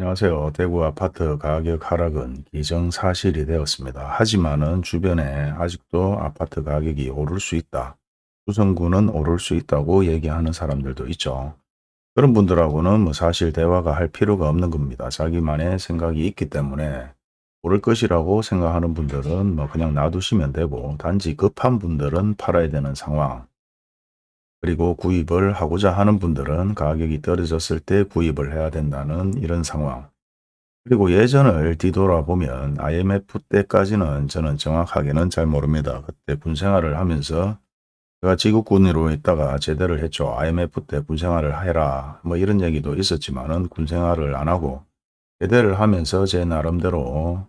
안녕하세요. 대구 아파트 가격 하락은 기정사실이 되었습니다. 하지만 은 주변에 아직도 아파트 가격이 오를 수 있다. 수성구는 오를 수 있다고 얘기하는 사람들도 있죠. 그런 분들하고는 뭐 사실 대화가 할 필요가 없는 겁니다. 자기만의 생각이 있기 때문에 오를 것이라고 생각하는 분들은 뭐 그냥 놔두시면 되고 단지 급한 분들은 팔아야 되는 상황. 그리고 구입을 하고자 하는 분들은 가격이 떨어졌을 때 구입을 해야 된다는 이런 상황. 그리고 예전을 뒤돌아보면 IMF 때까지는 저는 정확하게는 잘 모릅니다. 그때 군생활을 하면서 제가 지구군으로 있다가 제대를 했죠. IMF 때 군생활을 해라. 뭐 이런 얘기도 있었지만 은 군생활을 안 하고 제대를 하면서 제 나름대로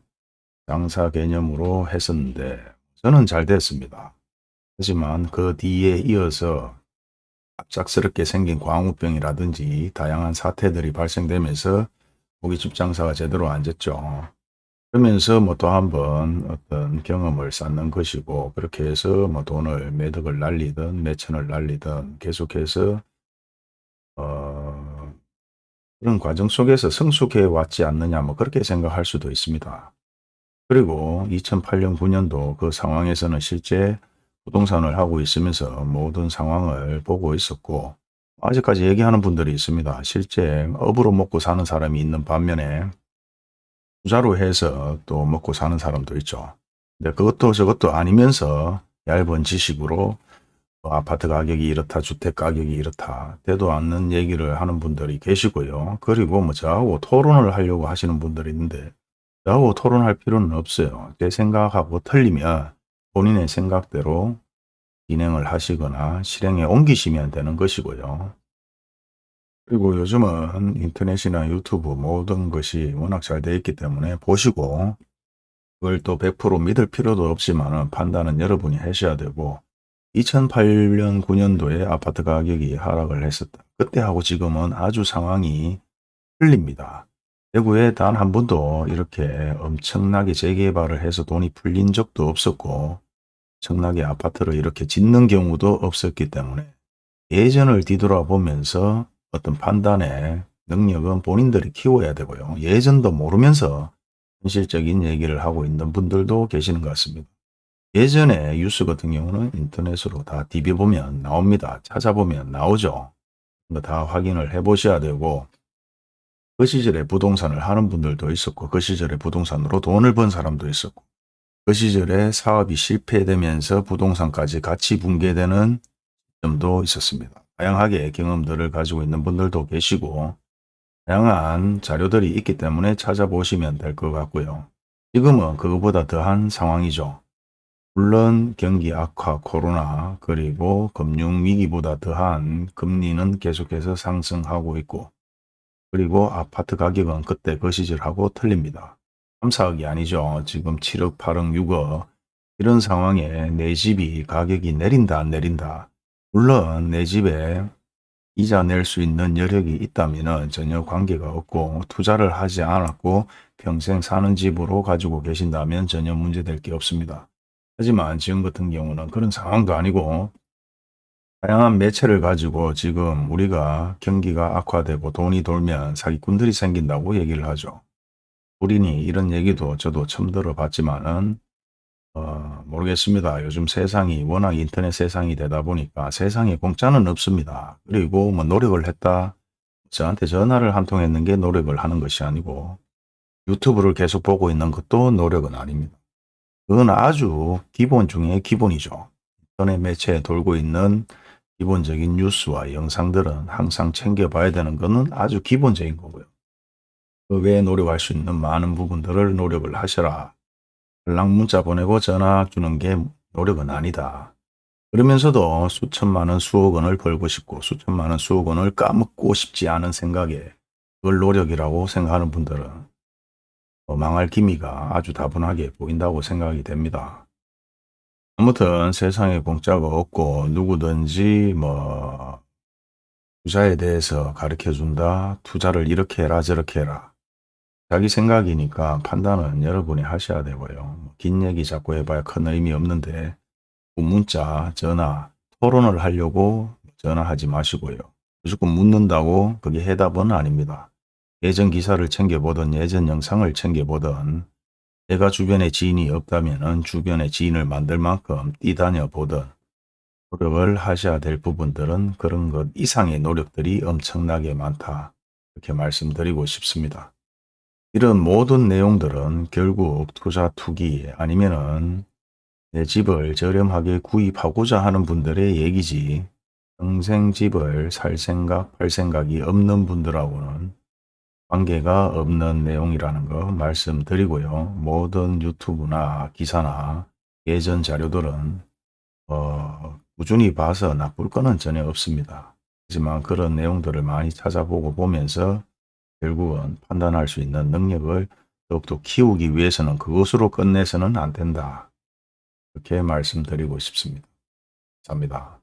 장사 개념으로 했었는데 저는 잘 됐습니다. 하지만 그 뒤에 이어서 갑작스럽게 생긴 광우병이라든지 다양한 사태들이 발생되면서 고깃집 장사가 제대로 안 됐죠. 그러면서 뭐 또 한 번 어떤 경험을 쌓는 것이고 그렇게 해서 뭐 돈을 매덕을 날리든 매천을 날리든 계속해서 어 그런 과정 속에서 성숙해 왔지 않느냐 뭐 그렇게 생각할 수도 있습니다. 그리고 2008년 9년도 그 상황에서는 실제 부동산을 하고 있으면서 모든 상황을 보고 있었고 아직까지 얘기하는 분들이 있습니다. 실제 업으로 먹고 사는 사람이 있는 반면에 투자로 해서 또 먹고 사는 사람도 있죠. 근데 그것도 저것도 아니면서 얇은 지식으로 뭐 아파트 가격이 이렇다, 주택 가격이 이렇다, 되도 않는 얘기를 하는 분들이 계시고요. 그리고 뭐 저하고 토론을 하려고 하시는 분들이 있는데 저하고 토론할 필요는 없어요. 제 생각하고 틀리면 본인의 생각대로 진행을 하시거나 실행에 옮기시면 되는 것이고요. 그리고 요즘은 인터넷이나 유튜브 모든 것이 워낙 잘 되어 있기 때문에 보시고 그걸 또 100% 믿을 필요도 없지만 판단은 여러분이 하셔야 되고 2008년 9년도에 아파트 가격이 하락을 했었다. 그때하고 지금은 아주 상황이 틀립니다. 대구에 단 한 번도 이렇게 엄청나게 재개발을 해서 돈이 풀린 적도 없었고 엄청나게 아파트를 이렇게 짓는 경우도 없었기 때문에 예전을 뒤돌아보면서 어떤 판단의 능력은 본인들이 키워야 되고요. 예전도 모르면서 현실적인 얘기를 하고 있는 분들도 계시는 것 같습니다. 예전에 뉴스 같은 경우는 인터넷으로 다 디벼보면 나옵니다. 찾아보면 나오죠. 다 확인을 해 보셔야 되고 그 시절에 부동산을 하는 분들도 있었고 그 시절에 부동산으로 돈을 번 사람도 있었고 그 시절에 사업이 실패되면서 부동산까지 같이 붕괴되는 점도 있었습니다. 다양하게 경험들을 가지고 있는 분들도 계시고 다양한 자료들이 있기 때문에 찾아보시면 될 것 같고요. 지금은 그것보다 더한 상황이죠. 물론 경기 악화, 코로나 그리고 금융위기보다 더한 금리는 계속해서 상승하고 있고 그리고 아파트 가격은 그때 그 시절하고 틀립니다. 3, 4억이 아니죠. 지금 7억, 8억, 6억 이런 상황에 내 집이 가격이 내린다 안 내린다. 물론 내 집에 이자 낼 수 있는 여력이 있다면 전혀 관계가 없고 투자를 하지 않았고 평생 사는 집으로 가지고 계신다면 전혀 문제될 게 없습니다. 하지만 지금 같은 경우는 그런 상황도 아니고 다양한 매체를 가지고 지금 우리가 경기가 악화되고 돈이 돌면 사기꾼들이 생긴다고 얘기를 하죠. 우리니 이런 얘기도 저도 처음 들어봤지만 은 어, 모르겠습니다. 요즘 세상이 워낙 인터넷 세상이 되다 보니까 세상에 공짜는 없습니다. 그리고 뭐 노력을 했다. 저한테 전화를 한 통 했는 게 노력을 하는 것이 아니고 유튜브를 계속 보고 있는 것도 노력은 아닙니다. 그건 아주 기본 중에 기본이죠. 인터넷 매체에 돌고 있는 기본적인 뉴스와 영상들은 항상 챙겨봐야 되는 것은 아주 기본적인 거고요. 그 외에 노력할 수 있는 많은 부분들을 노력을 하셔라. 연락 문자 보내고 전화 주는 게 노력은 아니다. 그러면서도 수천만 원, 수억 원을 벌고 싶고 수천만 원, 수억 원을 까먹고 싶지 않은 생각에 그걸 노력이라고 생각하는 분들은 뭐 망할 기미가 아주 다분하게 보인다고 생각이 됩니다. 아무튼 세상에 공짜가 없고 누구든지 뭐 투자에 대해서 가르쳐 준다. 투자를 이렇게 해라 저렇게 해라. 자기 생각이니까 판단은 여러분이 하셔야 되고요. 긴 얘기 자꾸 해봐야 큰 의미 없는데 문자, 전화, 토론을 하려고 전화하지 마시고요. 무조건 묻는다고 그게 해답은 아닙니다. 예전 기사를 챙겨보던 예전 영상을 챙겨보던 내가 주변에 지인이 없다면 주변에 지인을 만들 만큼 뛰다녀 보던 노력을 하셔야 될 부분들은 그런 것 이상의 노력들이 엄청나게 많다. 이렇게 말씀드리고 싶습니다. 이런 모든 내용들은 결국 투자 투기 아니면 은 내 집을 저렴하게 구입하고자 하는 분들의 얘기지 평생 집을 살 생각, 팔 생각이 없는 분들하고는 관계가 없는 내용이라는 거 말씀드리고요. 모든 유튜브나 기사나 예전 자료들은 어, 꾸준히 봐서 나쁠 거는 전혀 없습니다. 하지만 그런 내용들을 많이 찾아보고 보면서 결국은 판단할 수 있는 능력을 더욱더 키우기 위해서는 그것으로 끝내서는 안 된다. 이렇게 말씀드리고 싶습니다. 감사합니다.